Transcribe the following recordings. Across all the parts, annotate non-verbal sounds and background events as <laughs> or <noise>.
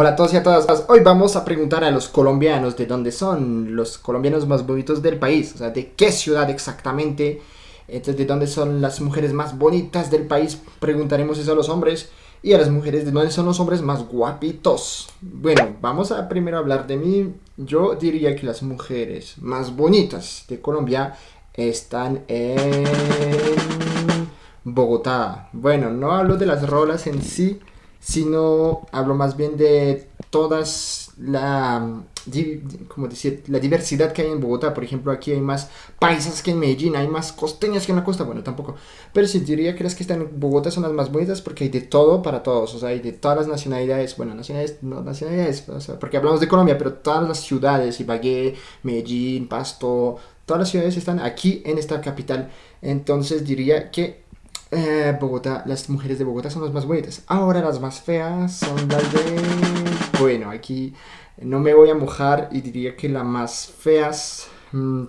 Hola a todos y a todas. Hoy vamos a preguntar a los colombianos de dónde son los colombianos más bonitos del país. O sea, de qué ciudad exactamente. Entonces, de dónde son las mujeres más bonitas del país. Preguntaremos eso a los hombres. Y a las mujeres de dónde son los hombres más guapitos. Bueno, vamos a primero hablar de mí. Yo diría que las mujeres más bonitas de Colombia están en Bogotá. Bueno, no hablo de las rolas en sí sino hablo más bien de todas la, como decir, la diversidad que hay en Bogotá. Por ejemplo, aquí hay más paisas que en Medellín, hay más costeñas que en la costa, bueno, tampoco. Pero si diría que las que están en Bogotá son las más bonitas porque hay de todo para todos, o sea, hay de todas las nacionalidades, bueno, nacionalidades, no nacionalidades, o sea, porque hablamos de Colombia, pero todas las ciudades, Ibagué, Medellín, Pasto, todas las ciudades están aquí en esta capital. Entonces diría que eh, Bogotá, las mujeres de Bogotá son las más bonitas. Ahora las más feas son las de... Bueno, aquí no me voy a mojar y diría que las más feas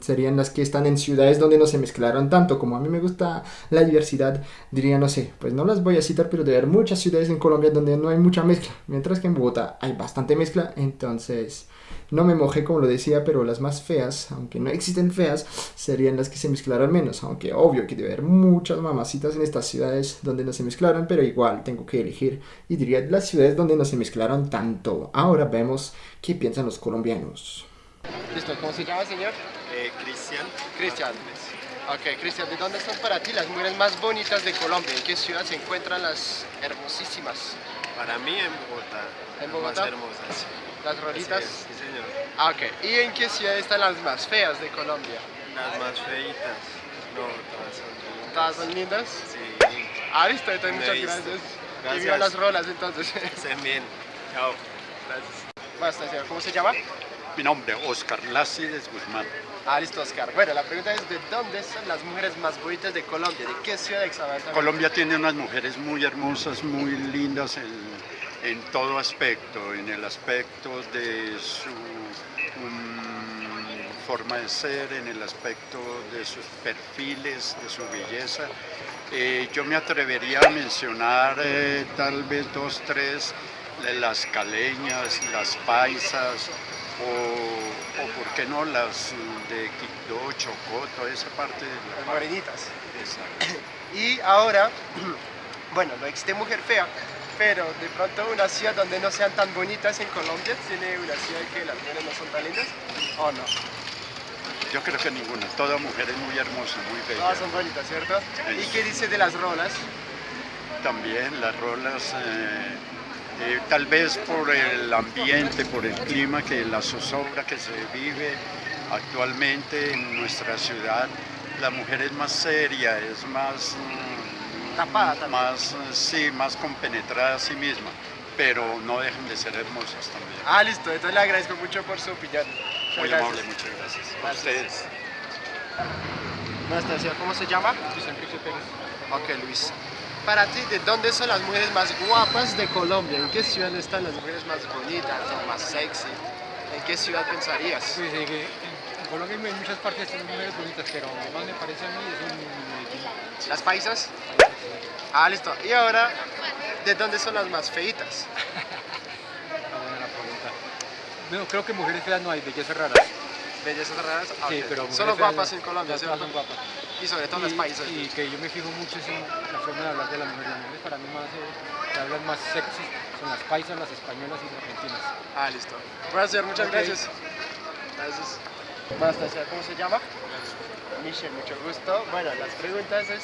serían las que están en ciudades donde no se mezclaron tanto. Como a mí me gusta la diversidad, diría, no sé, pues no las voy a citar, pero de haber muchas ciudades en Colombia donde no hay mucha mezcla. Mientras que en Bogotá hay bastante mezcla, entonces no me mojé como lo decía, pero las más feas, aunque no existen feas, serían las que se mezclaron menos. Aunque obvio que debe haber muchas mamacitas en estas ciudades donde no se mezclaron, pero igual tengo que elegir. Y diría las ciudades donde no se mezclaron tanto. Ahora vemos qué piensan los colombianos. Listo, ¿cómo se llama, señor? Eh, Cristian. Cristian. Ok, Cristian, ¿de dónde son para ti las mujeres más bonitas de Colombia? ¿En qué ciudad se encuentran las hermosísimas? Para mí en Bogotá. ¿En Bogotá? Más hermosas. ¿Las rolitas? Sí, señor. Ah, ok. ¿Y en qué ciudad están las más feas de Colombia? Las más feitas. No, todas son lindas. ¿Todas son lindas? Sí. Ah, listo, entonces muchas gracias. Gracias. Y viva las rolas entonces. Estén bien. Chao. Gracias. Basta, señor. ¿Cómo se llama? Mi nombre, Oscar Lácides Guzmán. Ah, listo, Oscar. Bueno, la pregunta es, ¿de dónde son las mujeres más bonitas de Colombia? ¿De qué ciudad exactamente? Colombia tiene unas mujeres muy hermosas, muy lindas en, en todo aspecto, en el aspecto de su mm, forma de ser, en el aspecto de sus perfiles, de su belleza. Eh, yo me atrevería a mencionar eh, tal vez dos, tres, de las caleñas, las paisas, o, o por qué no las de Quibdó, Chocó, toda esa parte de Las la morenitas. Exacto. Y ahora, <clears throat> bueno, no existe mujer fea, pero de pronto una ciudad donde no sean tan bonitas en Colombia, ¿tiene una ciudad que las mujeres no son tan lindas? ¿O no? Yo creo que ninguna, toda mujer es muy hermosa, muy bella. Todas son bonitas, ¿cierto? ¿Y qué dice de las rolas? También las rolas, eh, eh, tal vez por el ambiente, por el clima, que la zozobra que se vive actualmente en nuestra ciudad, la mujer es más seria, es más, mm, Tapada también. más, sí, más compenetrada a sí misma, pero no dejan de ser hermosas también. Ah, listo, entonces le agradezco mucho por su opinión. Muchas Muy gracias. amable, muchas gracias. A ustedes. Buenas tardes, señor. ¿cómo se llama? Luis Enrique Pérez. Ok, Luis. Para ti, ¿de dónde son las mujeres más guapas de Colombia? ¿En qué ciudad están las mujeres más bonitas o más sexy? ¿En qué ciudad pensarías? Pues eh, que en Colombia hay muchas partes son mujeres bonitas, pero más me parece a mí es en. ¿Las paisas? Ah, listo. Y ahora, ¿de dónde son las más feitas? <laughs> Ah. No, creo que mujeres feas no hay, bellezas raras. Bellezas raras. Ah, Sí, pero Solo mujeres guapas en Colombia, ¿cierto? son guapas. Y sobre todo las Y- paisas. Y que yo me fijo mucho en la forma de hablar de las mujeres. Las mujeres para mí más, eh, que hablan más sexy son las paisas, las españolas y las argentinas. Ah, listo. Bueno, señor, muchas gracias. Gracias. Señor. ¿Cómo se llama? Michelle, mucho gusto. Bueno, las preguntas es,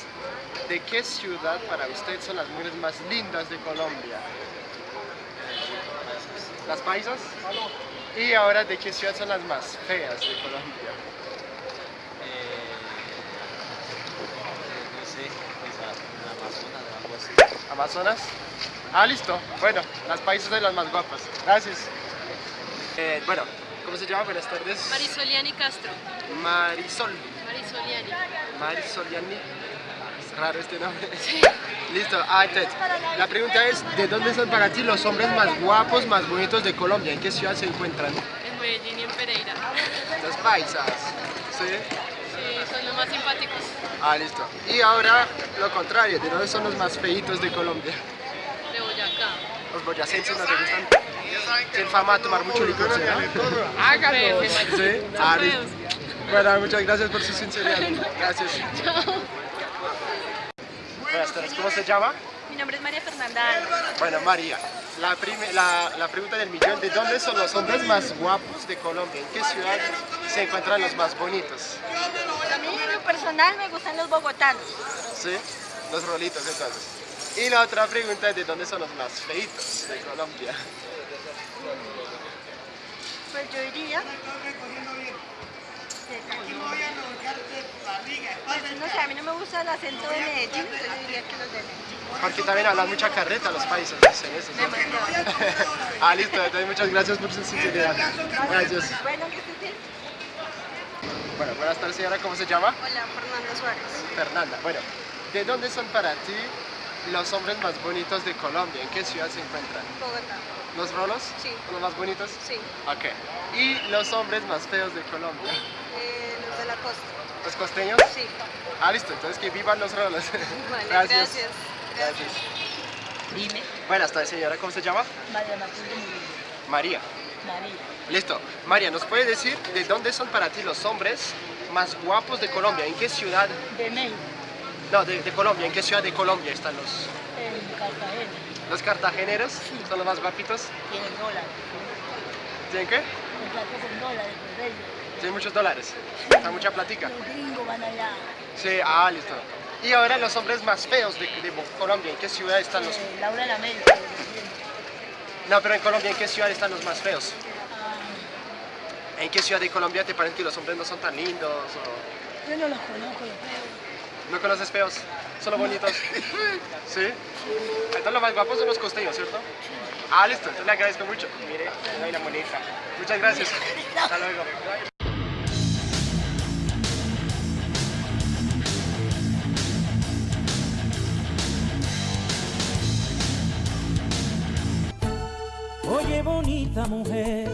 ¿de qué ciudad para usted son las mujeres más lindas de Colombia? ¿Las paisas? Y ahora, ¿de qué ciudad son las más feas de Colombia? no sé, quizás en Amazonas o algo así. ¿Amazonas? Ah, listo. Bueno, las paisas son las más guapas. Gracias. Eh, bueno, ¿cómo se llama? Buenas tardes. Marisoliani Castro. Marisol. Marisoliani. Marisoliani. Es raro este nombre. <laughs> Listo. Ah, entonces, la pregunta es, ¿de dónde son para ti los hombres más guapos, más bonitos de Colombia? ¿En qué ciudad se encuentran? En Medellín y en Pereira. Los paisas. ¿Sí? Son los más simpáticos. Ah, listo. Y ahora, lo contrario, ¿de dónde son los más feitos de Colombia? De Boyacá. Los boyacenses no te gustan. tienen fama de tomar mucho licor, ¿sí? no? Hágalo. Sí. Ah, listo. Bueno, muchas gracias por su sinceridad. Gracias. Buenas tardes, ¿cómo se llama? Mi nombre es María Fernanda. Bueno, María, la, prime- la, la pregunta del millón, ¿de dónde son los hombres más guapos de Colombia? ¿En qué ciudad se encuentran los más bonitos? Personal me gustan los bogotanos. ¿Sí? Los rolitos entonces. Y la otra pregunta es ¿de dónde son los más feitos de Colombia? Pues yo diría... Pues no sé, a mí no me gusta el acento de Medellín, entonces yo diría que los de Medellín. Porque también hablan mucha carreta los países. Demasiado. <laughs> ah, listo, entonces muchas gracias por su sinceridad. Gracias. Bueno, que. Bueno, buenas tardes señora, ¿cómo se llama? Hola, Fernanda Suárez. Fernanda. Bueno, ¿de dónde son para ti los hombres más bonitos de Colombia? ¿En qué ciudad se encuentran? Bogotá. ¿Los rolos? Sí. ¿Son los más bonitos? Sí. Ok. ¿Y los hombres más feos de Colombia? Eh, los de la costa. ¿Los costeños? Sí. Ah, listo, entonces que vivan los rolos. <laughs> Vale, gracias. Gracias. Buenas tardes, señora, ¿cómo se llama? María Murillo. María. María. Listo. María, ¿nos puede decir de dónde son para ti los hombres más guapos de Colombia? ¿En qué ciudad? De México, No, de, de Colombia. ¿En qué ciudad de Colombia están los, en Cartagena. los cartageneros? ¿Son los más guapitos? Tienen dólares. ¿Tienen qué? Con dólares. Tienen muchos dólares. Está mucha platica. Los gringos van allá. Sí, ah, listo. Y ahora los hombres más feos de, de Colombia, ¿en qué ciudad están los...? Eh, Laura en América. No, pero en Colombia, ¿en qué ciudad están los más feos? ¿En qué ciudad de Colombia te parece que los hombres no son tan lindos? O... yo no los conozco, los feos. ¿No conoces feos? ¿Solo bonitos? <laughs> ¿Sí? Entonces los más guapos son los costeños, ¿cierto? Ah, listo, entonces le agradezco mucho. Mire, la moneda. Muchas gracias. <laughs> Hasta luego. Bonita mujer,